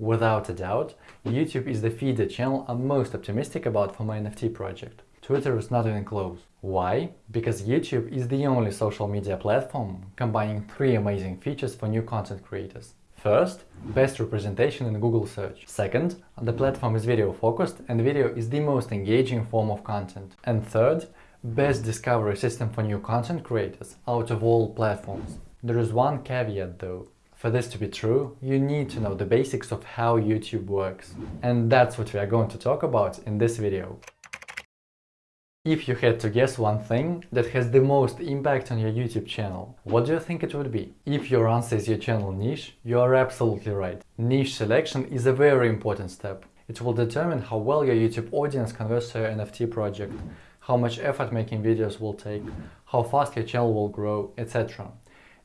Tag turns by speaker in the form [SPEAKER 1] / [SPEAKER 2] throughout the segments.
[SPEAKER 1] Without a doubt, YouTube is the feeder channel I'm most optimistic about for my NFT project. Twitter is not even close. Why? Because YouTube is the only social media platform combining three amazing features for new content creators. First, best representation in Google search. Second, the platform is video focused and video is the most engaging form of content. And third, best discovery system for new content creators out of all platforms. There is one caveat though. For this to be true, you need to know the basics of how YouTube works. And that's what we are going to talk about in this video. If you had to guess one thing that has the most impact on your YouTube channel, what do you think it would be? If your answer is your channel niche, you are absolutely right. Niche selection is a very important step. It will determine how well your YouTube audience converts to your NFT project, how much effort making videos will take, how fast your channel will grow, etc.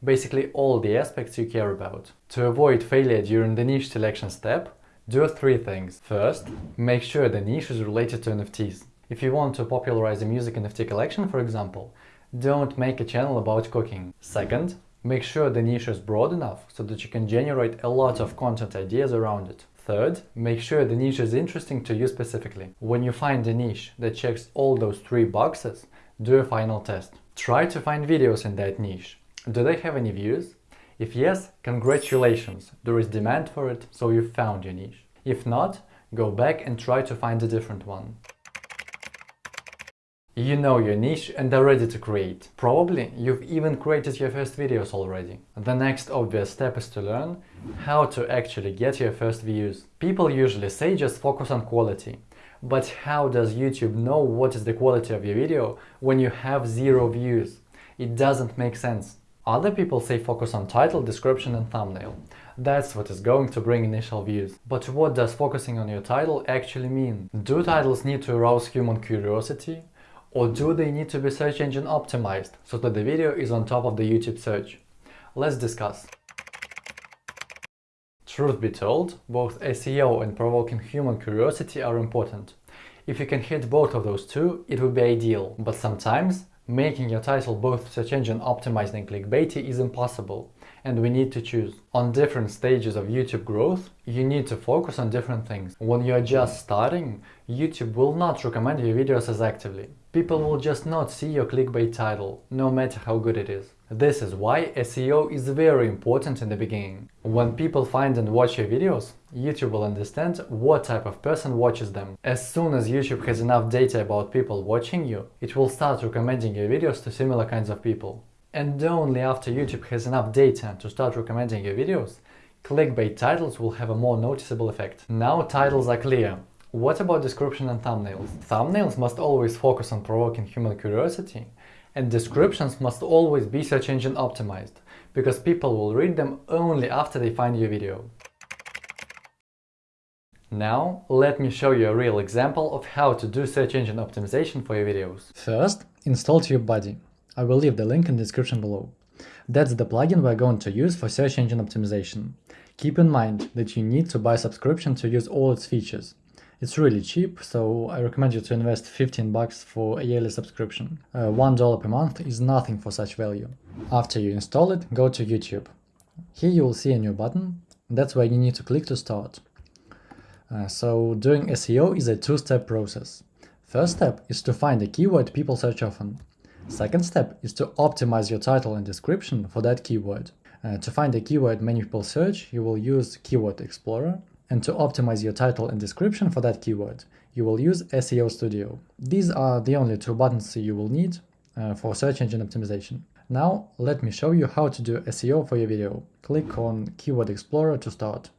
[SPEAKER 1] Basically all the aspects you care about. To avoid failure during the niche selection step, do three things. First, make sure the niche is related to NFTs. If you want to popularize a music NFT collection, for example, don't make a channel about cooking. Second, make sure the niche is broad enough so that you can generate a lot of content ideas around it. Third, make sure the niche is interesting to you specifically. When you find a niche that checks all those three boxes, do a final test. Try to find videos in that niche. Do they have any views? If yes, congratulations, there is demand for it, so you found your niche. If not, go back and try to find a different one. You know your niche and are ready to create. Probably you've even created your first videos already. The next obvious step is to learn how to actually get your first views. People usually say just focus on quality. But how does YouTube know what is the quality of your video when you have zero views? It doesn't make sense. Other people say focus on title, description and thumbnail. That's what is going to bring initial views. But what does focusing on your title actually mean? Do titles need to arouse human curiosity? Or do they need to be search engine optimized so that the video is on top of the YouTube search? Let's discuss. Truth be told, both SEO and provoking human curiosity are important. If you can hit both of those two, it would be ideal, but sometimes making your title both search engine optimized and clickbaity is impossible, and we need to choose. On different stages of YouTube growth, you need to focus on different things. When you're just starting, YouTube will not recommend your videos as actively. People will just not see your clickbait title, no matter how good it is. This is why SEO is very important in the beginning. When people find and watch your videos, YouTube will understand what type of person watches them. As soon as YouTube has enough data about people watching you, it will start recommending your videos to similar kinds of people. And only after YouTube has enough data to start recommending your videos, clickbait titles will have a more noticeable effect. Now titles are clear, what about description and thumbnails? Thumbnails must always focus on provoking human curiosity, and descriptions must always be search engine optimized, because people will read them only after they find your video. Now, let me show you a real example of how to do search engine optimization for your videos.
[SPEAKER 2] First, install TubeBuddy. I will leave the link in the description below. That's the plugin we're going to use for search engine optimization. Keep in mind that you need to buy subscription to use all its features. It's really cheap, so I recommend you to invest 15 bucks for a yearly subscription. Uh, $1 per month is nothing for such value. After you install it, go to YouTube. Here you will see a new button, that's where you need to click to start. Uh, so doing SEO is a two-step process. First step is to find a keyword people search often. Second step is to optimize your title and description for that keyword. Uh, to find a keyword many people search, you will use Keyword Explorer and to optimize your title and description for that keyword, you will use SEO Studio. These are the only two buttons you will need uh, for search engine optimization. Now let me show you how to do SEO for your video. Click on Keyword Explorer to start.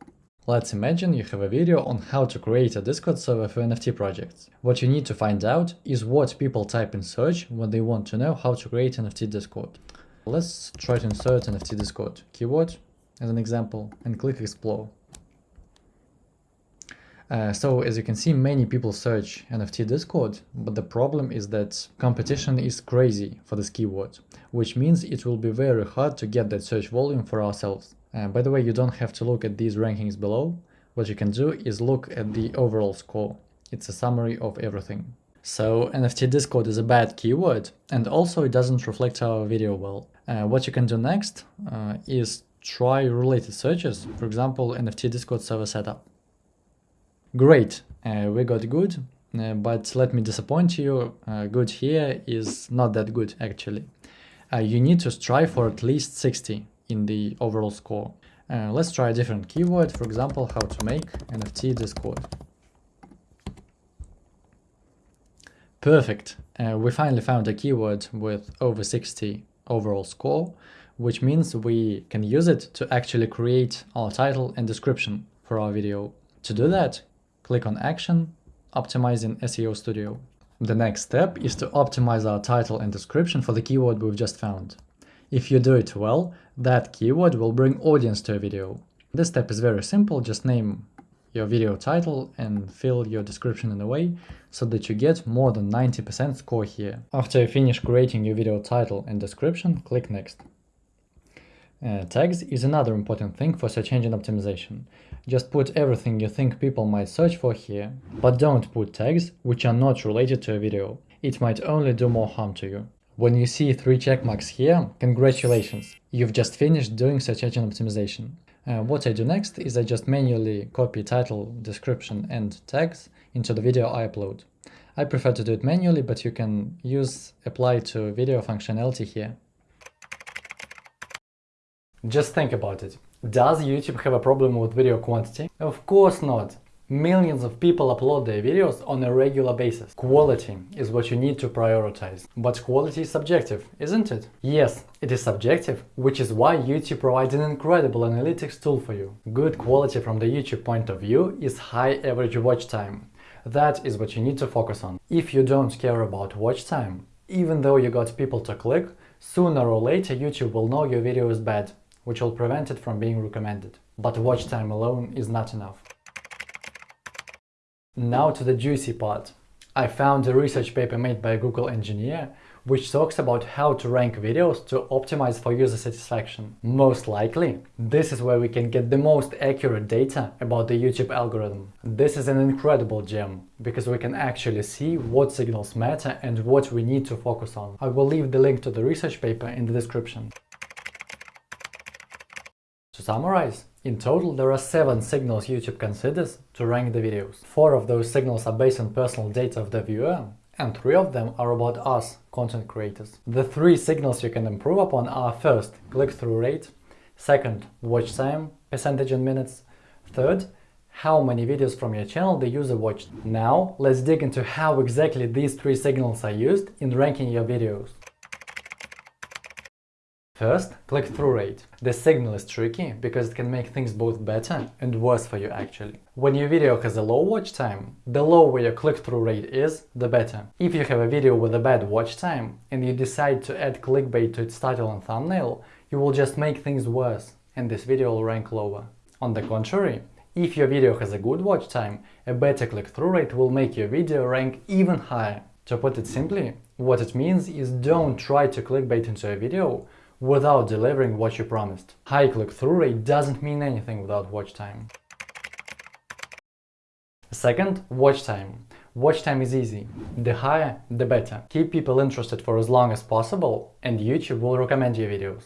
[SPEAKER 2] Let's imagine you have a video on how to create a Discord server for NFT projects. What you need to find out is what people type in search when they want to know how to create NFT Discord. Let's try to insert NFT Discord keyword as an example and click explore. Uh, so as you can see, many people search NFT Discord, but the problem is that competition is crazy for this keyword, which means it will be very hard to get that search volume for ourselves. Uh, by the way, you don't have to look at these rankings below. What you can do is look at the overall score. It's a summary of everything. So NFT Discord is a bad keyword and also it doesn't reflect our video well. Uh, what you can do next uh, is try related searches, for example, NFT Discord server setup. Great, uh, we got good, uh, but let me disappoint you, uh, good here is not that good actually. Uh, you need to strive for at least 60 in the overall score. Uh, let's try a different keyword, for example, how to make NFT Discord. Perfect, uh, we finally found a keyword with over 60 overall score, which means we can use it to actually create our title and description for our video. To do that, click on Action, Optimizing SEO Studio. The next step is to optimize our title and description for the keyword we've just found. If you do it well, that keyword will bring audience to a video. This step is very simple, just name your video title and fill your description in a way so that you get more than 90% score here. After you finish creating your video title and description, click next. Uh, tags is another important thing for search engine optimization. Just put everything you think people might search for here, but don't put tags which are not related to a video. It might only do more harm to you. When you see three checkmarks here, congratulations, you've just finished doing search engine optimization. Uh, what I do next is I just manually copy title, description and tags into the video I upload. I prefer to do it manually, but you can use apply to video functionality here.
[SPEAKER 1] Just think about it. Does YouTube have a problem with video quantity? Of course not. Millions of people upload their videos on a regular basis. Quality is what you need to prioritize. But quality is subjective, isn't it? Yes, it is subjective, which is why YouTube provides an incredible analytics tool for you. Good quality from the YouTube point of view is high average watch time. That is what you need to focus on. If you don't care about watch time, even though you got people to click, sooner or later YouTube will know your video is bad, which will prevent it from being recommended. But watch time alone is not enough. Now to the juicy part. I found a research paper made by a Google engineer which talks about how to rank videos to optimize for user satisfaction. Most likely, this is where we can get the most accurate data about the YouTube algorithm. This is an incredible gem, because we can actually see what signals matter and what we need to focus on. I will leave the link to the research paper in the description. To summarize, in total there are 7 signals YouTube considers to rank the videos. 4 of those signals are based on personal data of the viewer, and 3 of them are about us, content creators. The 3 signals you can improve upon are first, click-through rate, second, watch time, percentage in minutes, third, how many videos from your channel the user watched. Now, let's dig into how exactly these three signals are used in ranking your videos. First, click-through rate. The signal is tricky because it can make things both better and worse for you actually. When your video has a low watch time, the lower your click-through rate is, the better. If you have a video with a bad watch time and you decide to add clickbait to its title and thumbnail, you will just make things worse and this video will rank lower. On the contrary, if your video has a good watch time, a better click-through rate will make your video rank even higher. To put it simply, what it means is don't try to clickbait into a video without delivering what you promised. High click-through rate doesn't mean anything without watch time. Second, watch time. Watch time is easy. The higher, the better. Keep people interested for as long as possible and YouTube will recommend your videos.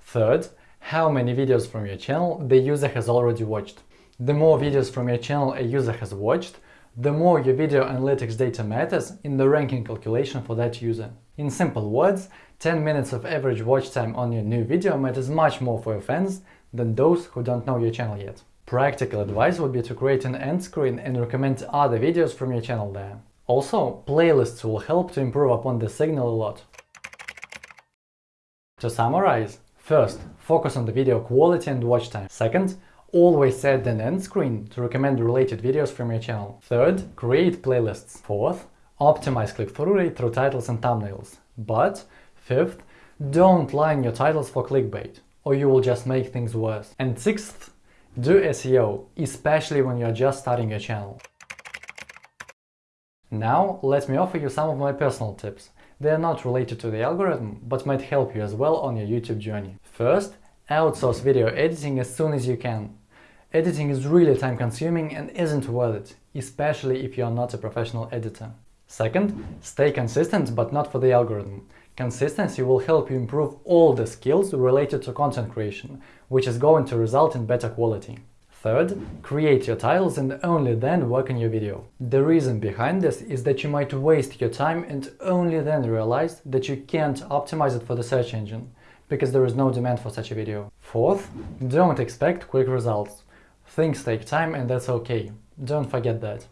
[SPEAKER 1] Third, how many videos from your channel the user has already watched. The more videos from your channel a user has watched, the more your video analytics data matters in the ranking calculation for that user. In simple words, 10 minutes of average watch time on your new video matters much more for your fans than those who don't know your channel yet. Practical advice would be to create an end screen and recommend other videos from your channel there. Also, playlists will help to improve upon the signal a lot. To summarize, first, focus on the video quality and watch time. Second, Always set an end screen to recommend related videos from your channel. Third, create playlists. Fourth, optimize click-through rate through titles and thumbnails. But, fifth, don't line your titles for clickbait, or you will just make things worse. And sixth, do SEO, especially when you're just starting your channel. Now, let me offer you some of my personal tips. They are not related to the algorithm, but might help you as well on your YouTube journey. First, outsource video editing as soon as you can. Editing is really time consuming and isn't worth it, especially if you are not a professional editor. Second, stay consistent but not for the algorithm. Consistency will help you improve all the skills related to content creation, which is going to result in better quality. Third, create your titles and only then work on your video. The reason behind this is that you might waste your time and only then realize that you can't optimize it for the search engine, because there is no demand for such a video. Fourth, don't expect quick results. Things take time and that's okay. Don't forget that.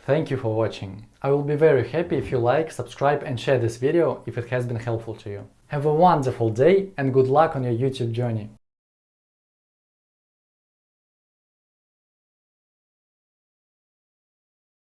[SPEAKER 1] Thank you for watching. I will be very happy if you like, subscribe and share this video if it has been helpful to you. Have a wonderful day and good luck on your YouTube journey.